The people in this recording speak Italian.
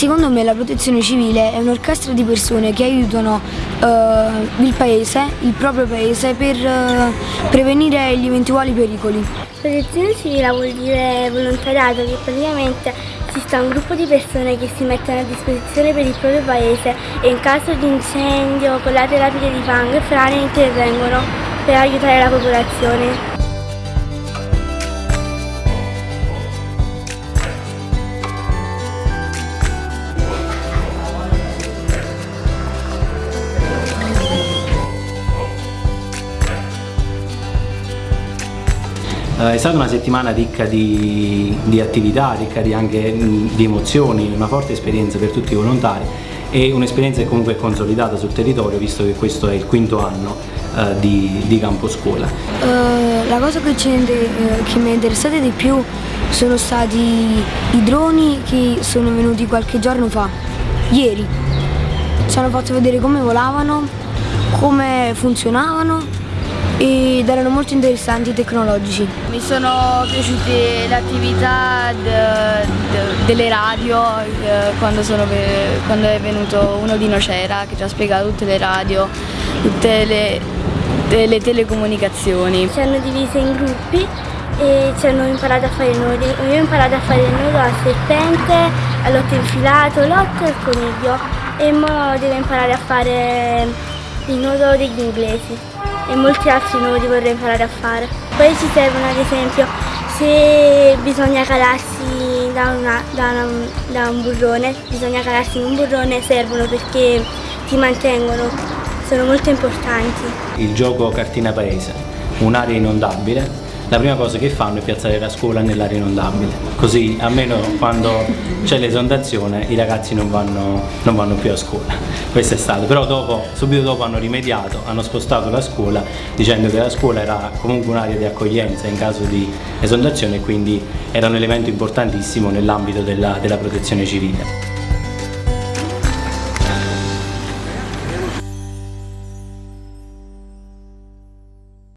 Secondo me la protezione civile è un'orchestra di persone che aiutano uh, il paese, il proprio paese, per uh, prevenire gli eventuali pericoli. Protezione civile vuol dire volontariato, che praticamente si sta un gruppo di persone che si mettono a disposizione per il proprio paese e in caso di incendio, colate rapide di fango e frane intervengono per aiutare la popolazione. È stata una settimana ricca di, di attività, ricca di anche di emozioni, una forte esperienza per tutti i volontari e un'esperienza che comunque è consolidata sul territorio visto che questo è il quinto anno uh, di, di campo scuola. Uh, la cosa che, uh, che, mi è interessata di più sono stati i droni che sono venuti qualche giorno fa, ieri. Ci hanno fatto vedere come volavano, come funzionavano ed erano molto interessanti e tecnologici. Mi sono piaciute le attività de, de, delle radio eh, quando, sono, quando, è venuto uno di Nocera che ci ha spiegato tutte le radio, tutte le, le telecomunicazioni. Ci hanno divise in gruppi e ci hanno imparato a fare nodi. Io ho imparato a fare il nodo al serpente, all'otto infilato, l'otto e al coniglio e ora devo imparare a fare il nodo degli inglesi e molti altri nodi vorrei imparare a fare. Poi ci servono ad esempio se bisogna calarsi da, una, da, una, da un burrone, bisogna calarsi in un burrone, servono perché ti mantengono, sono molto importanti. Il gioco cartina paese, un'area inondabile la prima cosa che fanno è piazzare la scuola nell'area inondabile, così almeno quando c'è l'esondazione i ragazzi non vanno, non vanno, più a scuola. Questo è stato, però dopo, subito dopo hanno rimediato, hanno spostato la scuola dicendo che la scuola era comunque un'area di accoglienza in caso di esondazione e quindi era un elemento importantissimo nell'ambito della, della protezione civile.